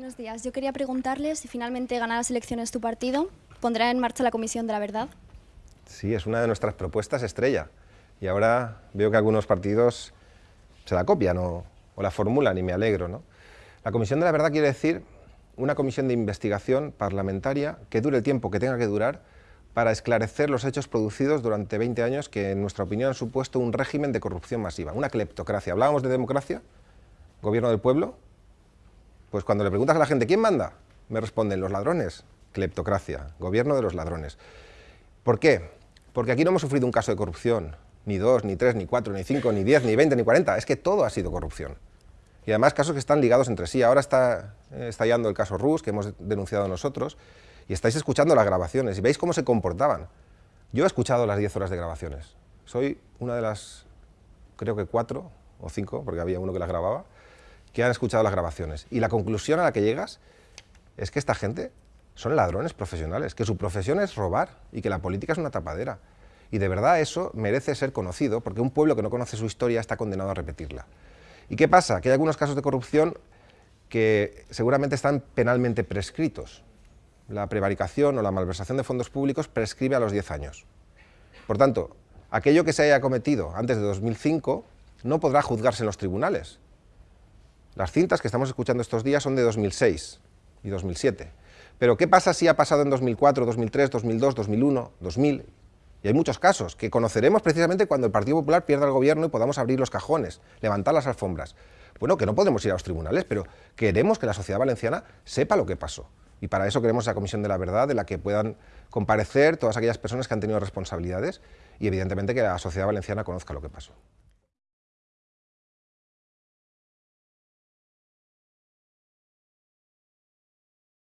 Buenos días. Yo quería preguntarle si finalmente gana las elecciones tu partido, ¿pondrá en marcha la Comisión de la Verdad? Sí, es una de nuestras propuestas estrella. Y ahora veo que algunos partidos se la copian o, la formulan y me alegro. La Comisión de la Verdad quiere decir una comisión de investigación parlamentaria que dure el tiempo que tenga que durar para esclarecer los hechos producidos durante 20 años que, en nuestra opinión, han supuesto un régimen de corrupción masiva, una cleptocracia. Hablábamos de democracia, gobierno del pueblo, pues cuando le preguntas a la gente, ¿quién manda? Me responden, los ladrones, cleptocracia, gobierno de los ladrones. ¿Por qué? Porque aquí no hemos sufrido un caso de corrupción, ni dos, ni tres, ni cuatro, ni cinco, ni diez, ni veinte, ni cuarenta, es que todo ha sido corrupción. Y además casos que están ligados entre sí. Ahora está eh, estallando el caso Rus, que hemos denunciado nosotros, y estáis escuchando las grabaciones y veis cómo se comportaban. Yo he escuchado las 10 horas de grabaciones. Soy una de las, creo que cuatro o cinco, porque había uno que las grababa, que han escuchado las grabaciones. Y la conclusión a la que llegas es que esta gente son ladrones profesionales, que su profesión es robar y que la política es una tapadera. Y de verdad eso merece ser conocido, porque un pueblo que no conoce su historia está condenado a repetirla. ¿Y qué pasa? Que hay algunos casos de corrupción que seguramente están penalmente prescritos, la prevaricación o la malversación de fondos públicos prescribe a los 10 años. Por tanto, aquello que se haya cometido antes de 2005 no podrá juzgarse en los tribunales. Las cintas que estamos escuchando estos días son de 2006 y 2007. Pero ¿qué pasa si ha pasado en 2004, 2003, 2002, 2001, 2000? Y hay muchos casos que conoceremos precisamente cuando el Partido Popular pierda el gobierno y podamos abrir los cajones, levantar las alfombras. Bueno, que no podemos ir a los tribunales, pero queremos que la sociedad valenciana sepa lo que pasó. Y para eso queremos esa Comisión de la Verdad, de la que puedan comparecer todas aquellas personas que han tenido responsabilidades y evidentemente que la sociedad valenciana conozca lo que pasó.